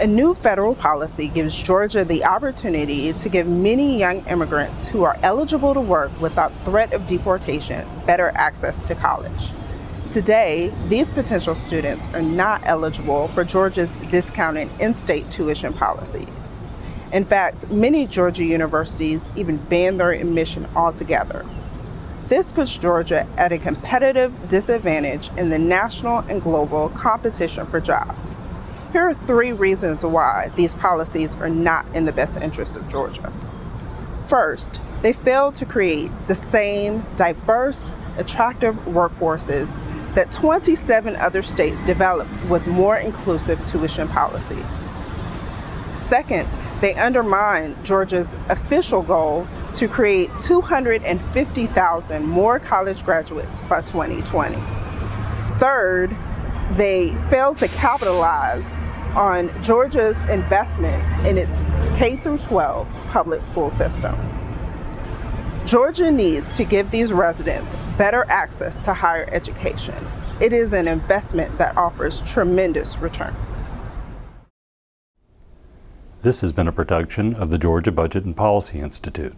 A new federal policy gives Georgia the opportunity to give many young immigrants who are eligible to work without threat of deportation better access to college. Today, these potential students are not eligible for Georgia's discounted in-state tuition policies. In fact, many Georgia universities even ban their admission altogether. This puts Georgia at a competitive disadvantage in the national and global competition for jobs. Here are three reasons why these policies are not in the best interest of Georgia. First, they fail to create the same diverse, attractive workforces that 27 other states developed with more inclusive tuition policies. Second, they undermine Georgia's official goal to create 250,000 more college graduates by 2020. Third, they fail to capitalize on Georgia's investment in its K through 12 public school system. Georgia needs to give these residents better access to higher education. It is an investment that offers tremendous returns. This has been a production of the Georgia Budget and Policy Institute.